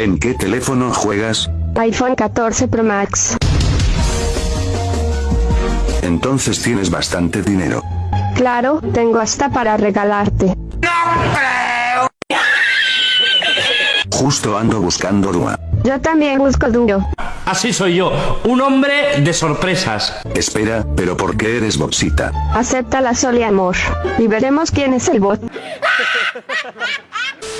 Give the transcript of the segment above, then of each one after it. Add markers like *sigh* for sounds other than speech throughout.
¿En qué teléfono juegas? iPhone 14 Pro Max. Entonces tienes bastante dinero. Claro, tengo hasta para regalarte. Justo ando buscando Dua. Yo también busco duro. Así soy yo, un hombre de sorpresas. Espera, pero ¿por qué eres boxita? Acepta la sol y amor. Y veremos quién es el bot. *laughs*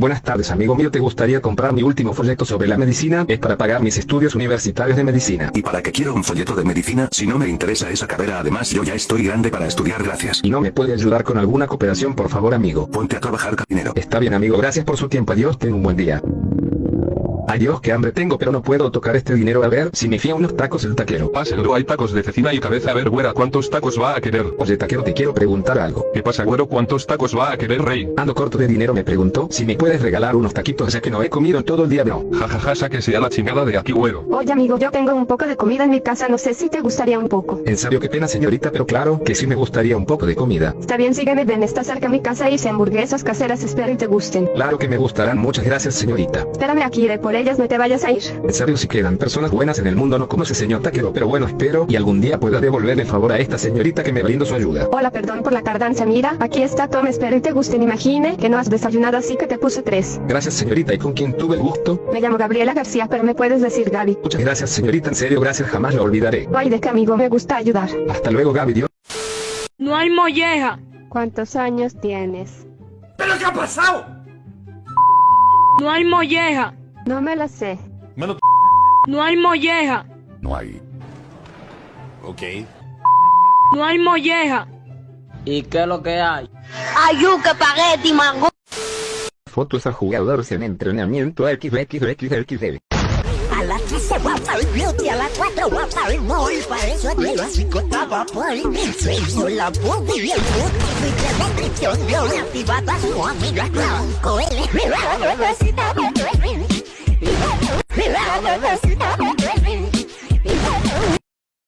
Buenas tardes amigo mío, ¿te gustaría comprar mi último folleto sobre la medicina? Es para pagar mis estudios universitarios de medicina. ¿Y para qué quiero un folleto de medicina si no me interesa esa carrera? Además yo ya estoy grande para estudiar, gracias. ¿Y no me puede ayudar con alguna cooperación por favor amigo? Ponte a trabajar, dinero. Está bien amigo, gracias por su tiempo, adiós, ten un buen día. Adiós, qué hambre tengo, pero no puedo tocar este dinero. A ver, si me fía unos tacos el taquero. Páselo, hay tacos de cecina y cabeza. A ver, güera, ¿cuántos tacos va a querer? Oye, taquero, te quiero preguntar algo. ¿Qué pasa, güero? ¿Cuántos tacos va a querer, rey? Ando corto de dinero, me preguntó si me puedes regalar unos taquitos, ya que no he comido en todo el día, no. Jajaja, ja, ja, sáquese a la chingada de aquí, güero. Oye, amigo, yo tengo un poco de comida en mi casa, no sé si te gustaría un poco. En serio, qué pena, señorita, pero claro que sí me gustaría un poco de comida. Está bien, sígueme, ven, está cerca mi casa y hice hamburguesas caseras, espero y te gusten. Claro que me gustarán, muchas gracias, señorita. Espérame aquí, iré por ellas, no te vayas a ir. En serio, si quedan personas buenas en el mundo, no como ese señor taquero, pero bueno, espero y algún día pueda devolverle favor a esta señorita que me brindó su ayuda. Hola, perdón por la tardanza, mira, aquí está, toma, espero y te gusten, imagine que no has desayunado así que te puse tres. Gracias, señorita, ¿y con quién tuve el gusto? Me llamo Gabriela García, pero me puedes decir Gaby. Muchas gracias, señorita, en serio, gracias, jamás lo olvidaré. Ay, de qué amigo, me gusta ayudar. Hasta luego, Gaby, Dios. No hay molleja. ¿Cuántos años tienes? ¿Pero qué ha pasado? No hay molleja. No me la sé. No hay molleja. No hay. Ok. No hay molleja. ¿Y qué es lo que hay? Ayuca, espagueti, mango. Fotos a jugadores en entrenamiento XXXXL. A las 3 se va a el beauty, a las 4 va a el mall. Para eso de las 5 estaba por el sueño, la puta y el puto. Fui de la descripción, vio activada su amiga Blanco. Él